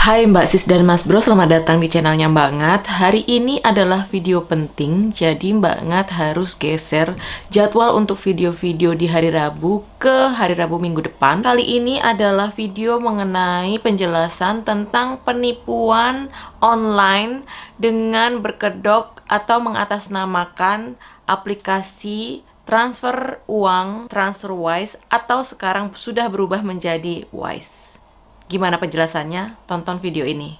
Hai Mbak Sis dan Mas Bro, selamat datang di channelnya Mbak Ngat. Hari ini adalah video penting, jadi Mbak Ngat harus geser jadwal untuk video-video di hari Rabu ke hari Rabu minggu depan. Kali ini adalah video mengenai penjelasan tentang penipuan online dengan berkedok atau mengatasnamakan aplikasi transfer uang, TransferWise, atau sekarang sudah berubah menjadi Wise. Gimana penjelasannya? Tonton video ini.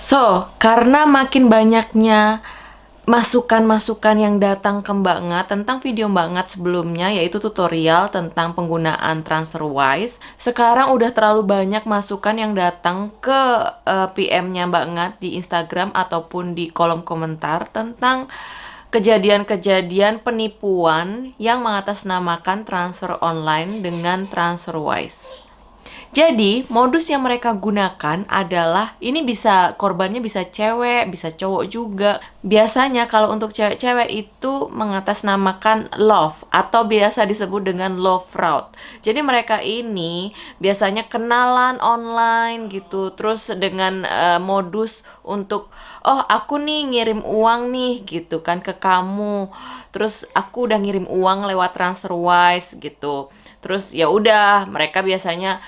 So, karena makin banyaknya masukan-masukan yang datang ke Mbak Ngat tentang video Mbak Ngat sebelumnya yaitu tutorial tentang penggunaan TransferWise. Sekarang udah terlalu banyak masukan yang datang ke eh, PM-nya Mbak Ngat di Instagram ataupun di kolom komentar tentang kejadian-kejadian penipuan yang mengatasnamakan transfer online dengan TransferWise. Jadi, modus yang mereka gunakan adalah ini bisa korbannya bisa cewek, bisa cowok juga. Biasanya kalau untuk cewek-cewek itu mengatasnamakan love atau biasa disebut dengan love fraud. Jadi mereka ini biasanya kenalan online gitu, terus dengan eh, modus untuk oh aku nih ngirim uang nih gitu kan ke kamu. Terus aku udah ngirim uang lewat TransferWise gitu. Terus ya udah mereka biasanya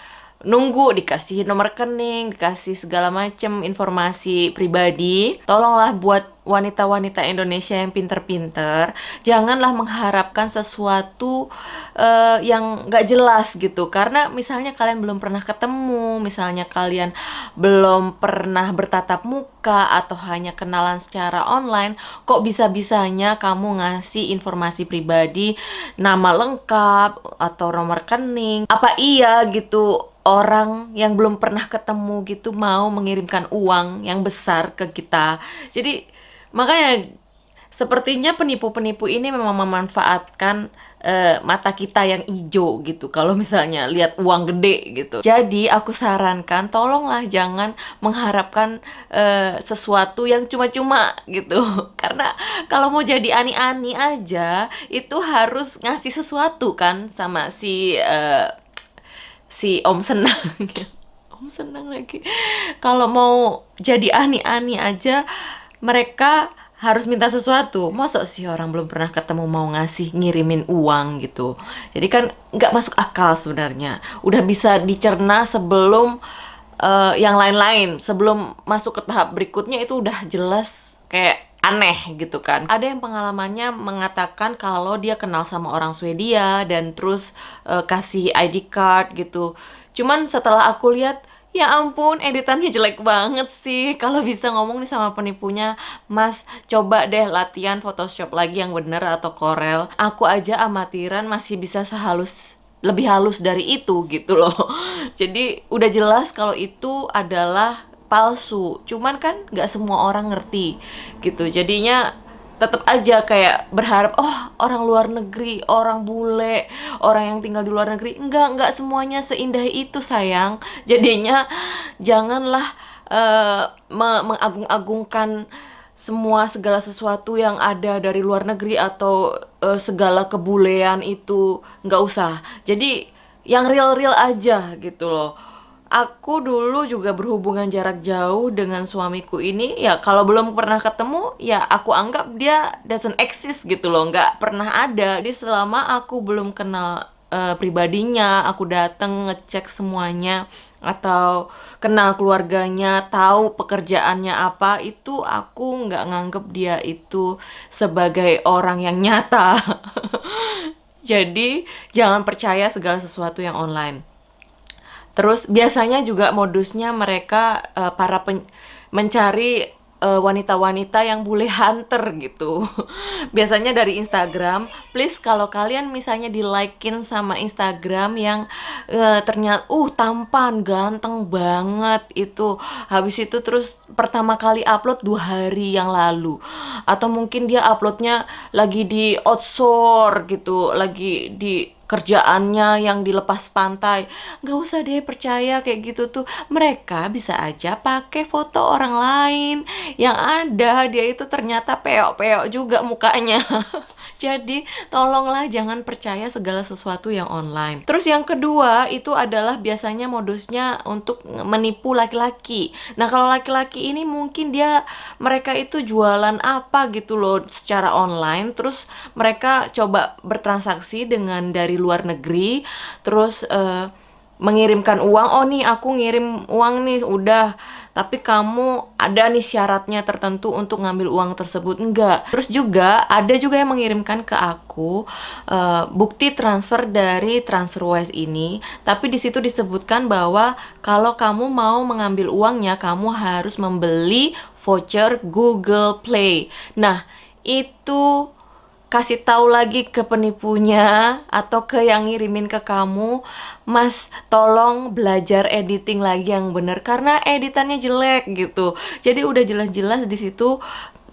nunggu dikasih nomor rekening, dikasih segala macam informasi pribadi. Tolonglah buat wanita-wanita Indonesia yang pinter-pinter, janganlah mengharapkan sesuatu eh, yang nggak jelas gitu. Karena misalnya kalian belum pernah ketemu, misalnya kalian belum pernah bertatap muka atau hanya kenalan secara online, kok bisa-bisanya kamu ngasih informasi pribadi, nama lengkap atau nomor rekening? Apa iya gitu orang yang belum pernah ketemu gitu mau mengirimkan uang yang besar ke kita. Jadi makanya sepertinya penipu-penipu ini memang memanfaatkan eh, mata kita yang hijau gitu. Kalau misalnya lihat uang gede gitu. Jadi aku sarankan tolonglah jangan mengharapkan eh, sesuatu yang cuma-cuma gitu. Karena kalau mau jadi ani-ani aja itu harus ngasih sesuatu kan sama si eh, si Om Senang. Om Senang lagi. Kalau mau jadi ani-ani aja, mereka harus minta sesuatu. Masuk sih orang belum pernah ketemu mau ngasih ngirimin uang gitu. Jadi kan nggak masuk akal sebenarnya. Udah bisa dicerna sebelum eh, yang lain-lain. Sebelum masuk ke tahap berikutnya itu udah jelas kayak aneh gitu kan. Ada yang pengalamannya mengatakan kalau dia kenal sama orang Swedia dan terus eh, kasih ID card gitu. Cuman setelah aku lihat Ya ampun, editannya jelek banget sih. Kalau bisa ngomong nih sama penipunya, Mas, coba deh latihan Photoshop lagi yang bener atau Corel. Aku aja amatiran masih bisa sehalus lebih halus dari itu gitu loh. Jadi udah jelas kalau itu adalah palsu. Cuman kan nggak semua orang ngerti gitu. Jadinya tetap aja kayak berharap oh orang luar negeri, orang bule, orang yang tinggal di luar negeri. Enggak, enggak semuanya seindah itu sayang. Jadinya janganlah me- mengagung-agungkan semua segala sesuatu yang ada dari luar negeri atau eh, segala kebulean itu nggak usah. Jadi yang real-real aja gitu loh. Aku dulu juga berhubungan jarak jauh dengan suamiku ini ya kalau belum pernah ketemu ya aku anggap dia doesn't exist gitu loh nggak pernah ada. Jadi selama aku belum kenal eh, pribadinya aku datang ngecek semuanya atau kenal keluarganya tahu pekerjaannya apa itu aku nggak nganggep dia itu sebagai orang yang nyata. Jadi jangan percaya segala sesuatu yang online Terus biasanya juga modusnya mereka eh, para pen- mencari eh, wanita-wanita yang bule hunter gitu. Biasanya dari Instagram. Please kalau kalian misalnya di likein sama Instagram yang eh, ternyata uh tampan, ganteng banget itu. Habis itu terus pertama kali upload dua hari yang lalu. Atau mungkin dia uploadnya lagi di outsource gitu, lagi di kerjaannya yang dilepas pantai. Nggak usah deh percaya kayak gitu tuh. Mereka bisa aja pakai foto orang lain. Yang ada dia itu ternyata peok-peok juga mukanya. Jadi tolonglah jangan percaya segala sesuatu yang online. Terus yang kedua itu adalah biasanya modusnya untuk menipu laki-laki. Nah kalau laki-laki ini mungkin dia mereka itu jualan apa gitu loh secara online. Terus mereka coba bertransaksi dengan dari luar negeri. Terus eh, mengirimkan uang oh nih aku ngirim uang nih udah. Tapi kamu ada nih syaratnya tertentu untuk ngambil uang tersebut. Enggak. Terus juga ada juga yang mengirimkan ke aku uh, bukti transfer dari TransferWise ini. Tapi di situ disebutkan bahwa kalau kamu mau mengambil uangnya kamu harus membeli voucher Google Play. Nah itu kasih tahu lagi ke penipunya atau ke yang ngirimin ke kamu, Mas, tolong belajar editing lagi yang bener karena editannya jelek gitu. Jadi udah jelas-jelas di situ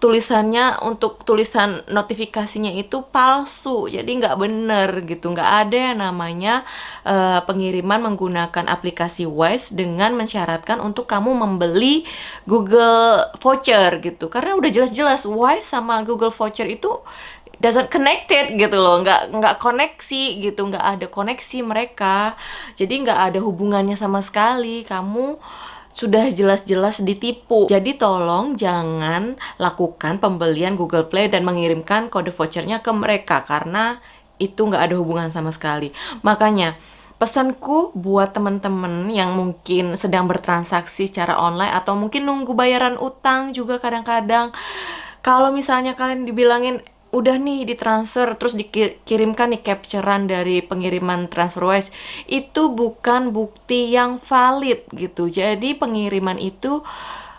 tulisannya untuk tulisan notifikasinya itu palsu jadi nggak bener gitu nggak ada yang namanya uh, pengiriman menggunakan aplikasi Wise dengan mensyaratkan untuk kamu membeli Google voucher gitu karena udah jelas-jelas Wise sama Google voucher itu doesn't connected gitu loh. Nggak nggak koneksi gitu. Nggak ada koneksi mereka. Jadi nggak ada hubungannya sama sekali. Kamu sudah jelas-jelas ditipu. Jadi tolong jangan lakukan pembelian Google Play dan mengirimkan kode vouchernya ke mereka. Karena itu nggak ada hubungan sama sekali. Makanya pesanku buat teman-teman yang mungkin sedang bertransaksi secara online atau mungkin nunggu bayaran utang juga kadang-kadang. Kalau misalnya kalian dibilangin udah nih ditransfer terus dikirimkan nih capturean dari pengiriman TransferWise itu bukan bukti yang valid gitu. Jadi pengiriman itu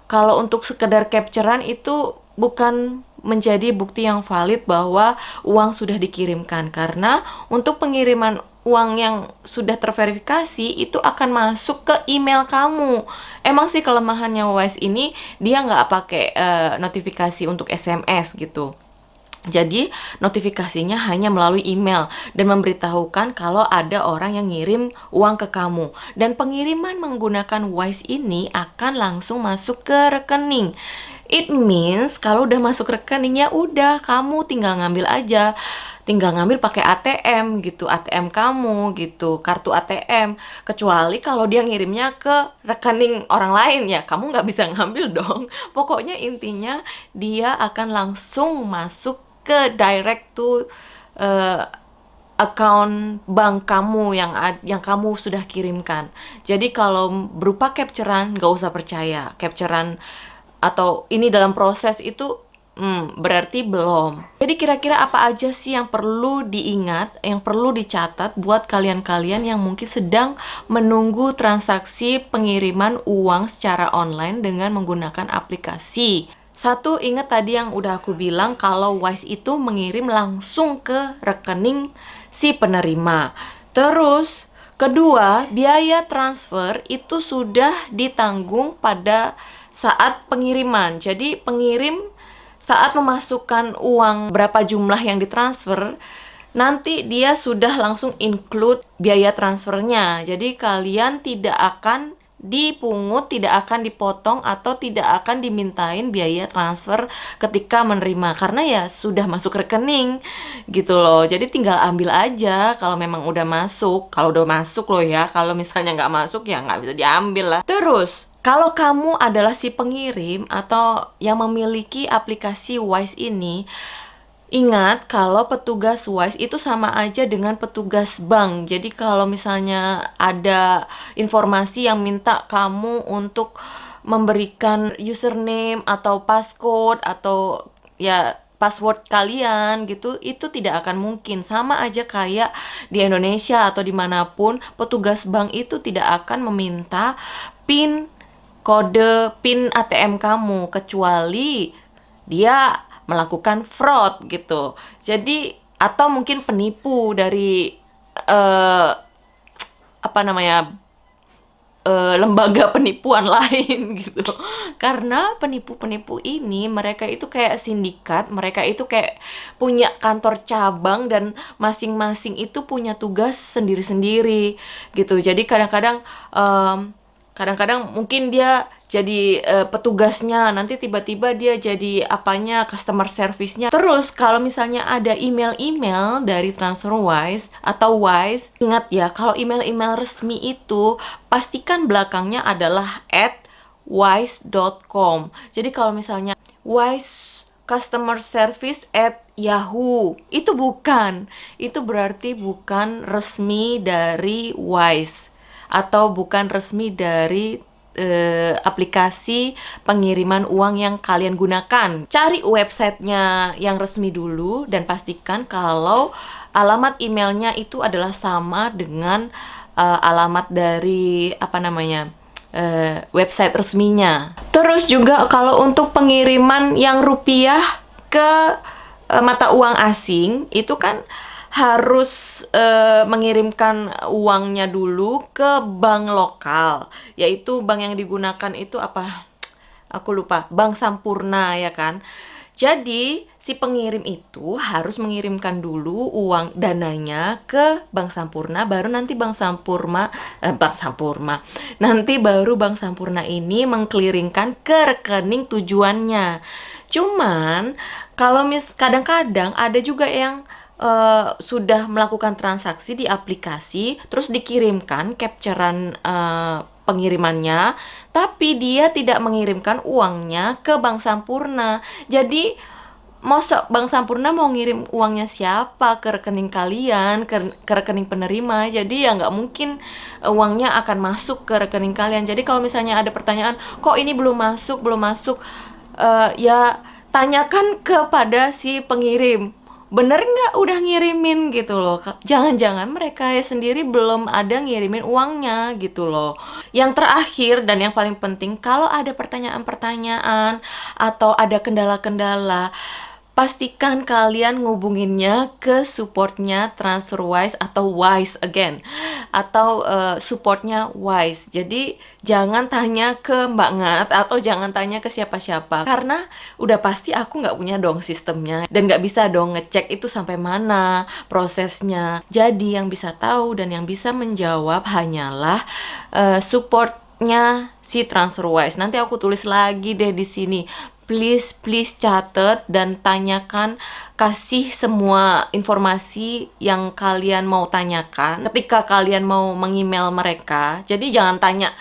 kalau untuk sekedar capturean itu bukan menjadi bukti yang valid bahwa uang sudah dikirimkan karena untuk pengiriman uang yang sudah terverifikasi itu akan masuk ke email kamu. Emang sih kelemahannya Wise ini dia nggak pakai uh, notifikasi untuk SMS gitu. Jadi notifikasinya hanya melalui email dan memberitahukan kalau ada orang yang ngirim uang ke kamu. Dan pengiriman menggunakan Wise ini akan langsung masuk ke rekening. It means kalau udah masuk rekeningnya udah kamu tinggal ngambil aja tinggal ngambil pakai ATM gitu, ATM kamu gitu, kartu ATM. Kecuali kalau dia ngirimnya ke rekening orang lain ya, kamu nggak bisa ngambil dong. Pokoknya intinya dia akan langsung masuk ke direct to uh, account bank kamu yang yang kamu sudah kirimkan. Jadi kalau berupa capturean nggak usah percaya. Capturean atau ini dalam proses itu hmm, berarti belum. Jadi kira-kira apa aja sih yang perlu diingat, yang perlu dicatat buat kalian-kalian yang mungkin sedang menunggu transaksi pengiriman uang secara online dengan menggunakan aplikasi. Satu, ingat tadi yang udah aku bilang kalau Wise itu mengirim langsung ke rekening si penerima. Terus, kedua, biaya transfer itu sudah ditanggung pada saat pengiriman. Jadi, pengirim saat memasukkan uang berapa jumlah yang ditransfer, nanti dia sudah langsung include biaya transfernya. Jadi, kalian tidak akan dipungut, tidak akan dipotong atau tidak akan dimintain biaya transfer ketika menerima karena ya sudah masuk rekening gitu loh. Jadi tinggal ambil aja kalau memang udah masuk. Kalau udah masuk loh ya, kalau misalnya nggak masuk ya nggak bisa diambil lah. Terus kalau kamu adalah si pengirim atau yang memiliki aplikasi Wise ini, Ingat kalau petugas WISE itu sama aja dengan petugas bank. Jadi kalau misalnya ada informasi yang minta kamu untuk memberikan username atau passcode atau ya password kalian gitu itu tidak akan mungkin sama aja kayak di Indonesia atau di mana pun petugas bank itu tidak akan meminta pin kode pin ATM kamu kecuali dia melakukan fraud gitu. Jadi atau mungkin penipu dari uh, apa namanya eh, lembaga penipuan lain gitu. Karena penipu-penipu ini mereka itu kayak sindikat, mereka itu kayak punya kantor cabang dan masing-masing itu punya tugas sendiri-sendiri gitu. Jadi kadang-kadang em, kadang-kadang mungkin dia jadi eh, petugasnya nanti tiba-tiba dia jadi apanya customer service-nya. Terus kalau misalnya ada email-email dari TransferWise atau Wise ingat ya kalau email-email resmi itu pastikan belakangnya adalah at wise.com jadi kalau misalnya wise customer service at Yahoo itu bukan. Itu berarti bukan resmi dari Wise atau bukan resmi dari eh, aplikasi pengiriman uang yang kalian gunakan. Cari websitenya yang resmi dulu dan pastikan kalau alamat emailnya itu adalah sama dengan eh, alamat dari apa namanya eh, website resminya. Terus juga kalau untuk pengiriman yang rupiah ke mata uang asing itu kan harus eh, mengirimkan uangnya dulu ke bank lokal, yaitu bank yang digunakan itu apa? Aku lupa, Bank Sampurna ya kan. Jadi, si pengirim itu harus mengirimkan dulu uang dananya ke Bank Sampurna, baru nanti Bank Sampurna, eh, Bank Sampurna, nanti baru Bank Sampurna ini mengkliringkan ke rekening tujuannya. Cuman, kalau mis kadang-kadang ada juga yang eh, sudah melakukan transaksi di aplikasi, terus dikirimkan capturean eh, pengirimannya, tapi dia tidak mengirimkan uangnya ke Bank Sampurna. Jadi, Mosok Bank Sampurna mau ngirim uangnya siapa ke rekening kalian, ke, ke rekening penerima. Jadi ya nggak mungkin eh, uangnya akan masuk ke rekening kalian. Jadi kalau misalnya ada pertanyaan, kok ini belum masuk, belum masuk, eh, ya tanyakan kepada si pengirim. Bener nggak udah ngirimin gitu loh. Jangan-jangan mereka sendiri belum ada ngirimin uangnya gitu loh. Yang terakhir dan yang paling penting, kalau ada pertanyaan-pertanyaan atau ada kendala-kendala, pastikan kalian ngubunginnya ke supportnya TransferWise atau Wise again atau eh, supportnya Wise. Jadi jangan tanya ke Mbak Ngat atau jangan tanya ke siapa-siapa karena udah pasti aku nggak punya dong sistemnya dan nggak bisa dong ngecek itu sampai mana prosesnya. Jadi yang bisa tahu dan yang bisa menjawab hanyalah eh, supportnya si TransferWise. Nanti aku tulis lagi deh di sini please please catat dan tanyakan kasih semua informasi yang kalian mau tanyakan ketika kalian mau mengemail mereka. Jadi jangan tanya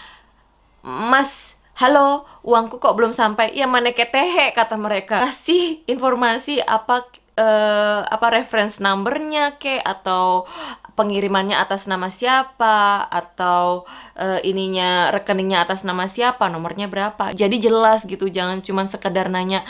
Mas halo uangku kok belum sampai? Ya mana ketehe kata mereka. Kasih informasi apa eh, apa reference numbernya ke atau pengirimannya atas nama siapa atau eh, ininya rekeningnya atas nama siapa nomornya berapa. Jadi jelas gitu jangan cuman sekedar nanya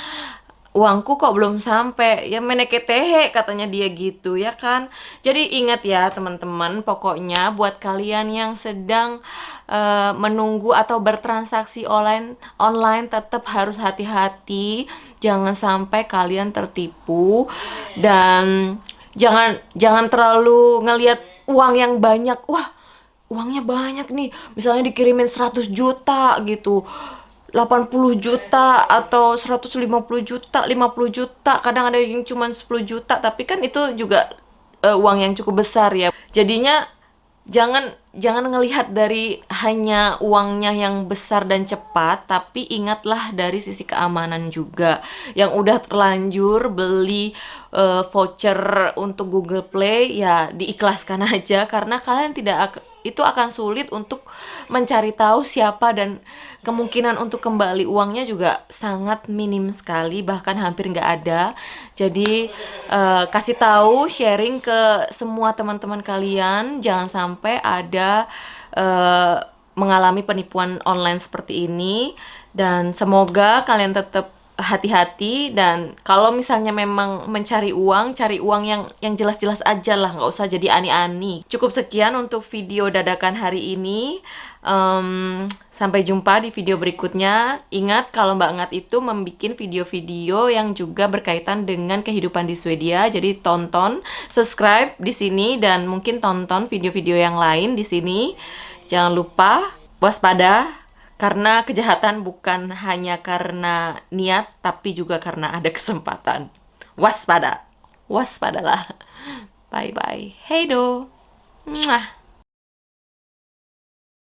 uangku kok belum sampai? Ya meneketehe katanya dia gitu ya kan? Jadi ingat ya teman-teman pokoknya buat kalian yang sedang eh, menunggu atau bertransaksi online online tetap harus hati-hati. Jangan sampai kalian tertipu. Dan jangan jangan terlalu ngelihat uang yang banyak. Wah uangnya banyak nih. Misalnya dikirimin 100 juta gitu. 80 juta atau 150 juta 50 juta. Kadang ada yang cuma 10 juta tapi kan itu juga eh, uang yang cukup besar ya. Jadinya jangan jangan ngelihat dari hanya uangnya yang besar dan cepat tapi ingatlah dari sisi keamanan juga. Yang udah terlanjur beli eh, voucher untuk Google Play ya diikhlaskan aja. Karena kalian tidak ak- itu akan sulit untuk mencari tahu siapa dan kemungkinan untuk kembali uangnya juga sangat minim sekali bahkan hampir nggak ada. Jadi eh, kasih tahu sharing ke semua teman-teman kalian. Jangan sampai ada eh, mengalami penipuan online seperti ini. Dan semoga kalian tetap hati-hati dan kalau misalnya memang mencari uang, cari uang yang yang jelas-jelas aja lah, nggak usah jadi ani-ani. Cukup sekian untuk video dadakan hari ini. Em, sampai jumpa di video berikutnya. Ingat kalau Mbak Ngat itu membuat video-video yang juga berkaitan dengan kehidupan di Swedia. Jadi tonton, subscribe di sini dan mungkin tonton video-video yang lain di sini. Jangan lupa Waspada, karena kejahatan bukan hanya karena niat, tapi juga karena ada kesempatan. Waspada. Waspadalah. Bye-bye. Hey do. Mwah.